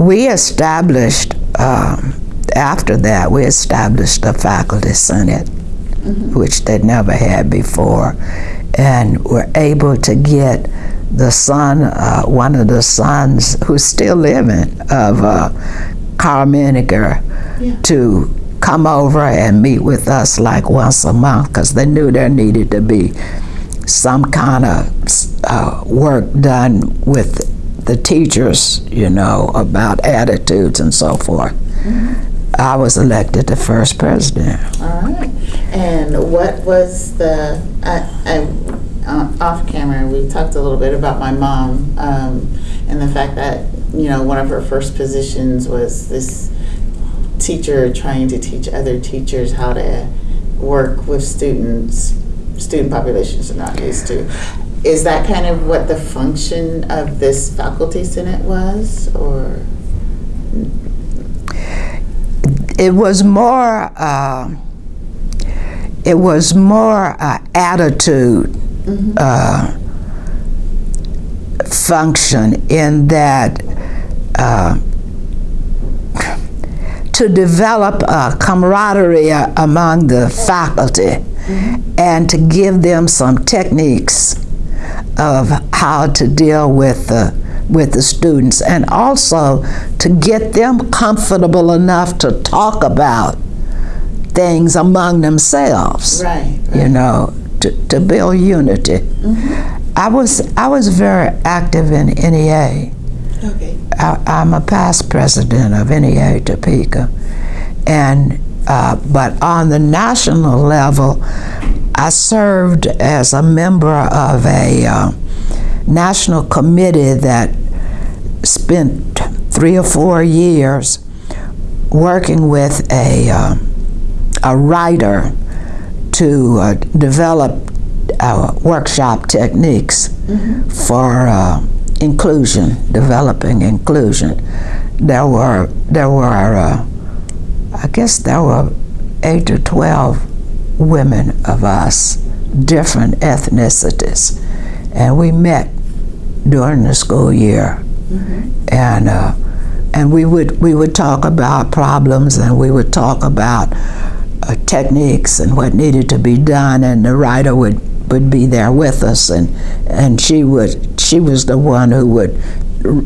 we established, um, after that, we established a faculty senate, which they'd never had before, and were able to get the son, uh, one of the sons who's still living, of uh, Karl Menninger, to come over and meet with us like once a month because they knew there needed to be some kind of uh, work done with the teachers, you know, about attitudes and so forth. I was elected the first president. All right. And what was the, I, I, uh, off camera, we talked a little bit about my mom um, and the fact that, you know, one of her first positions was this teacher trying to teach other teachers how to work with students, student populations are not used to. Is that kind of what the function of this faculty senate was, or? It was more. Uh, it was more uh, attitude uh, function in that uh, to develop a camaraderie among the faculty and to give them some techniques of how to deal with the with the students and also to get them comfortable enough to talk about things among themselves Right, you know to, to build unity. I was I was very active in NEA Okay. I, I'm a past president of NEA Topeka, and uh, but on the national level, I served as a member of a uh, national committee that spent three or four years working with a uh, a writer to uh, develop uh, workshop techniques for uh, inclusion, developing inclusion. There were there were uh, I guess there were eight or twelve women of us, different ethnicities, and we met during the school year, and uh, and we would we would talk about problems and we would talk about uh, techniques and what needed to be done, and the writer would would be there with us, and and she would she was the one who would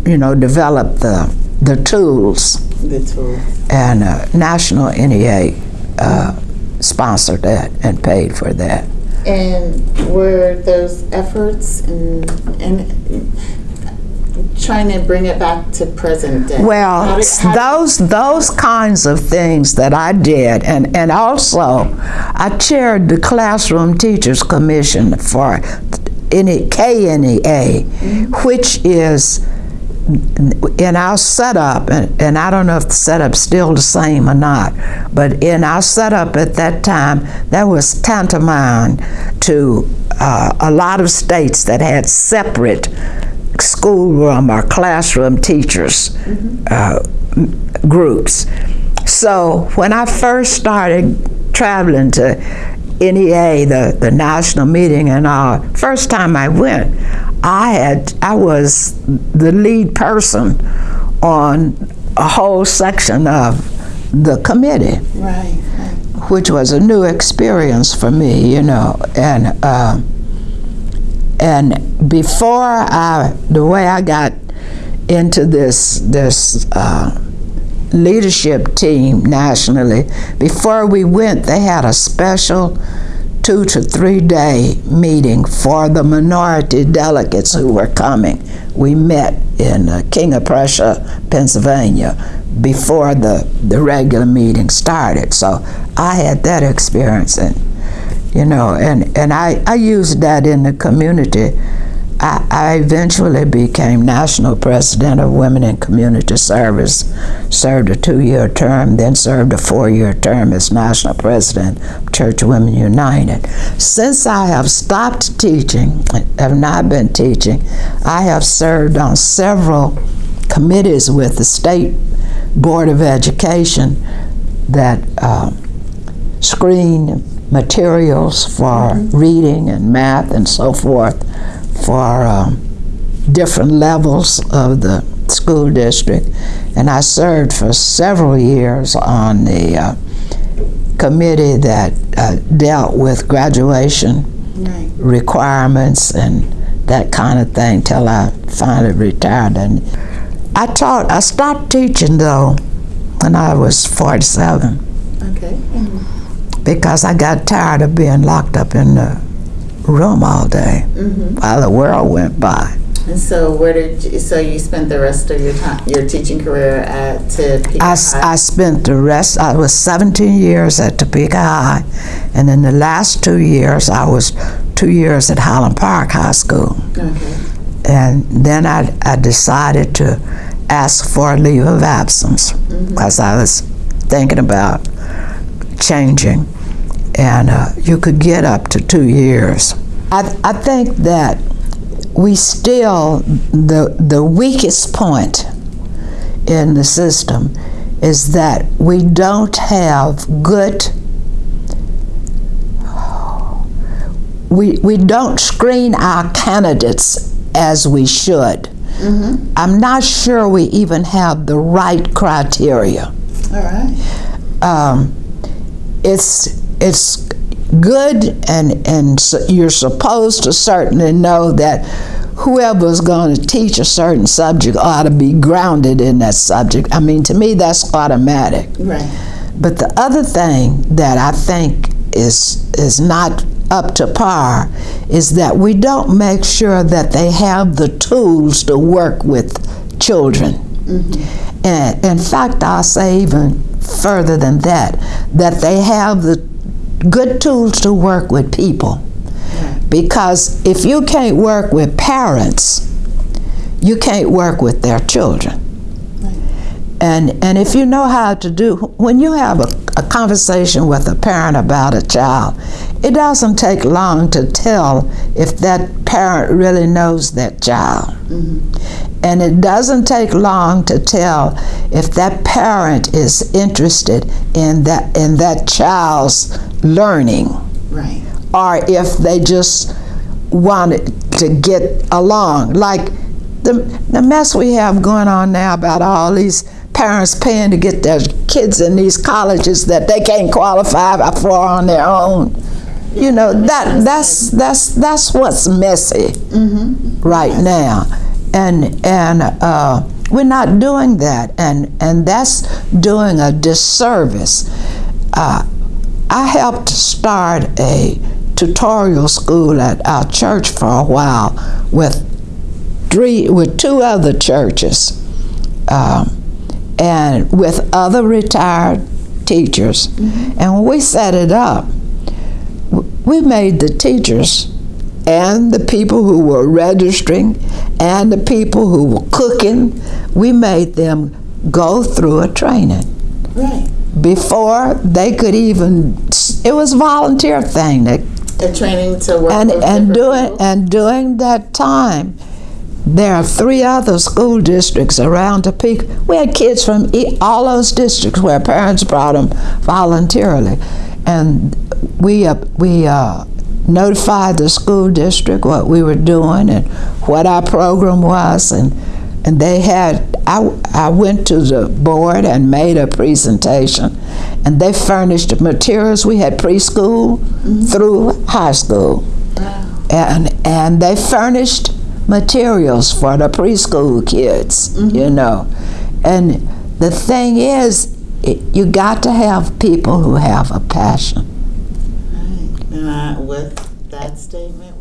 you know develop the the tools. The tool. and uh, National NEA uh, sponsored that and paid for that. And were those efforts in, in trying to bring it back to present day? How Well, did- how- those those kinds of things that I did, and and also I chaired the classroom teachers commission for any KNEA, mm-hmm. which is in our setup, and, and I don't know if the setup's still the same or not, but in our setup at that time, that was tantamount to uh, a lot of states that had separate schoolroom or classroom teachers uh, groups. So when I first started traveling to NEA, the, the national meeting and all, first time I went, I had I was the lead person on a whole section of the committee Right, right. which was a new experience for me, you know, and uh, and before I, the way I got into this this uh, leadership team nationally, before we went, they had a special two to three day meeting for the minority delegates who were coming. We met in uh, King of Prussia, Pennsylvania, before the, the regular meeting started. So I had that experience, and you know, and, and I, I used that in the community. I, I eventually became national president of Women in Community Service, served a two-year term, then served a four-year term as national president of Church Women United. Since I have stopped teaching, have not been teaching, I have served on several committees with the State Board of Education that um, screen materials for reading and math and so forth for um, different levels of the school district. and I served for several years on the uh, committee that uh, dealt with graduation Right. requirements and that kind of thing till I finally retired. And I taught, I stopped teaching though when I was 47 Okay. And, because I got tired of being locked up in the room all day while the world went by. and so where did you, so you spent the rest of your time your teaching career at Topeka I, High? I spent the rest, I was 17 years at Topeka High, and in the last two years, I was two years at Highland Park High School. okay. And then I, I decided to ask for a leave of absence because I was thinking about changing. And uh, you could get up to two years. I, I think that we still, the, the weakest point in the system is that we don't have good we, we don't screen our candidates as we should. I'm not sure we even have the right criteria. All right. Um, it's it's good, and and s- you're supposed to certainly know that whoever's going to teach a certain subject ought to be grounded in that subject. I mean, to me, that's automatic. Right. But the other thing that I think is is not up to par is that we don't make sure that they have the tools to work with children. Mm-hmm. And in fact, I'll say even further than that, that they have the good tools to work with people. Because if you can't work with parents, you can't work with their children. And, and if you know how to do, when you have a, a conversation with a parent about a child, it doesn't take long to tell if that parent really knows that child. Mm-hmm. And it doesn't take long to tell if that parent is interested in that, in that child's learning Right. or if they just wanted to get along. Like the, the mess we have going on now about all these parents paying to get their kids in these colleges that they can't qualify for on their own. You know that that's that's that's what's messy right now, and and uh, we're not doing that, and and that's doing a disservice. Uh, I helped start a tutorial school at our church for a while with three with two other churches um, and with other retired teachers mm-hmm. and when we set it up we made the teachers and the people who were registering and the people who were cooking we made them go through a training Right. before they could even it was a volunteer thing that A training to work and with and doing people? and during that time there are three other school districts around Topeka. We had kids from all those districts where parents brought them voluntarily, and we uh, we uh, notified the school district what we were doing and what our program was, and and they had. I I went to the board and made a presentation, and they furnished materials. We had preschool through high school and and they furnished materials for the preschool kids mm-hmm. you know. And the thing is it, you got to have people who have a passion. Right. And I, with that statement,